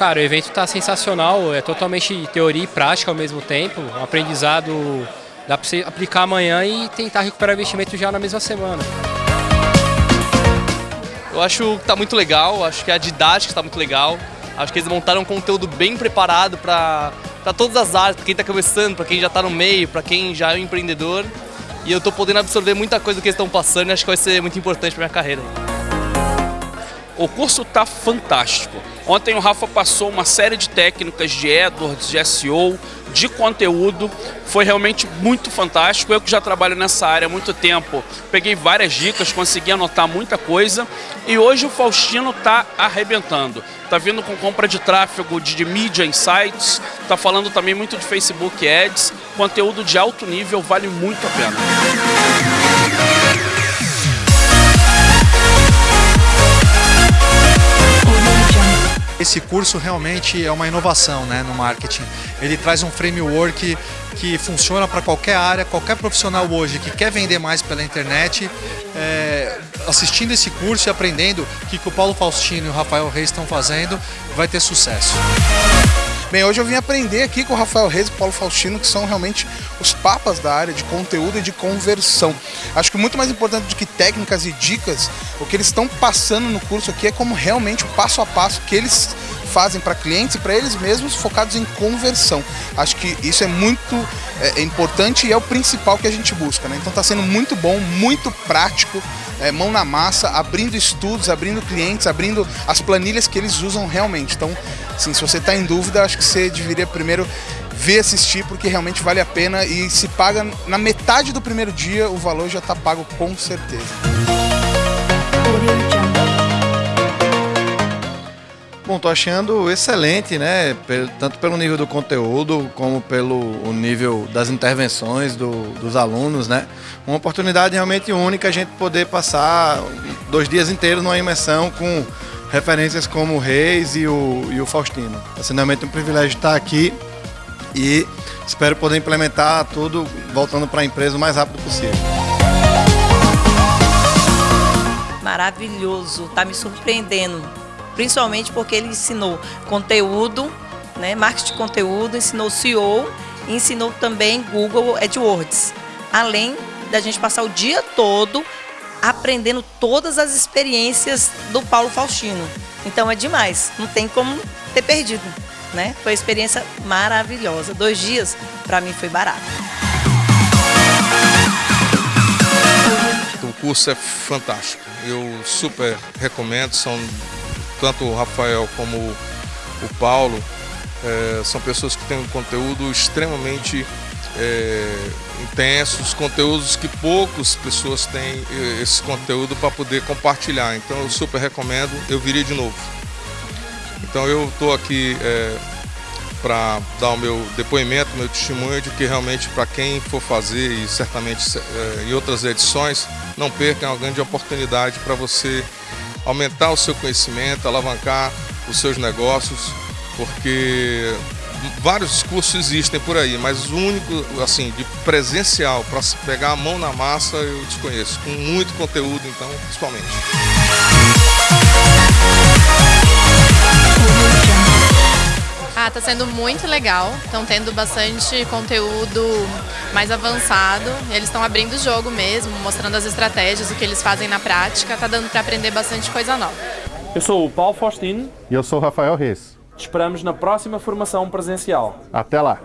Cara, o evento está sensacional, é totalmente teoria e prática ao mesmo tempo, um aprendizado dá para você aplicar amanhã e tentar recuperar o investimento já na mesma semana. Eu acho que está muito legal, acho que a didática está muito legal, acho que eles montaram um conteúdo bem preparado para todas as áreas, para quem está começando, para quem já está no meio, para quem já é um empreendedor. E eu estou podendo absorver muita coisa que eles estão passando e acho que vai ser muito importante para minha carreira. O curso está fantástico. Ontem o Rafa passou uma série de técnicas de AdWords, de SEO, de conteúdo. Foi realmente muito fantástico. Eu que já trabalho nessa área há muito tempo, peguei várias dicas, consegui anotar muita coisa. E hoje o Faustino está arrebentando. Está vindo com compra de tráfego de, de mídia em sites, está falando também muito de Facebook Ads. Conteúdo de alto nível vale muito a pena. Esse curso realmente é uma inovação né, no marketing. Ele traz um framework que funciona para qualquer área, qualquer profissional hoje que quer vender mais pela internet, é, assistindo esse curso e aprendendo o que, que o Paulo Faustino e o Rafael Reis estão fazendo, vai ter sucesso. Bem, hoje eu vim aprender aqui com o Rafael Reis e o Paulo Faustino, que são realmente os papas da área de conteúdo e de conversão. Acho que muito mais importante do que técnicas e dicas, o que eles estão passando no curso aqui é como realmente o passo a passo que eles fazem para clientes e para eles mesmos focados em conversão. Acho que isso é muito é, é importante e é o principal que a gente busca. Né? Então está sendo muito bom, muito prático, é, mão na massa, abrindo estudos, abrindo clientes, abrindo as planilhas que eles usam realmente. Então, assim, se você está em dúvida, acho que você deveria primeiro ver, assistir, porque realmente vale a pena e se paga na metade do primeiro dia, o valor já está pago com certeza. Bom, tô achando excelente, né? Tanto pelo nível do conteúdo, como pelo nível das intervenções do, dos alunos, né? Uma oportunidade realmente única a gente poder passar dois dias inteiros numa imersão com referências como o Reis e o, e o Faustino. Está sendo realmente um privilégio estar aqui e espero poder implementar tudo voltando para a empresa o mais rápido possível. Maravilhoso, está me surpreendendo principalmente porque ele ensinou conteúdo, né, marketing de conteúdo, ensinou SEO e ensinou também Google AdWords. Além da gente passar o dia todo aprendendo todas as experiências do Paulo Faustino. Então é demais, não tem como ter perdido. Né? Foi uma experiência maravilhosa. Dois dias, para mim, foi barato. O curso é fantástico. Eu super recomendo. São tanto o Rafael como o Paulo é, são pessoas que têm um conteúdo extremamente é, intensos, conteúdos que poucas pessoas têm esse conteúdo para poder compartilhar. Então eu super recomendo, eu viria de novo. Então eu estou aqui é, para dar o meu depoimento, meu testemunho de que realmente para quem for fazer e certamente é, em outras edições, não perca, é uma grande oportunidade para você aumentar o seu conhecimento, alavancar os seus negócios, porque vários cursos existem por aí, mas o único assim de presencial para pegar a mão na massa eu desconheço, com muito conteúdo então, principalmente. Ah, tá sendo muito legal. Estão tendo bastante conteúdo mais avançado. Eles estão abrindo o jogo mesmo, mostrando as estratégias, o que eles fazem na prática. Tá dando para aprender bastante coisa nova. Eu sou o Paulo Faustino. E eu sou o Rafael Reis. Te esperamos na próxima formação presencial. Até lá!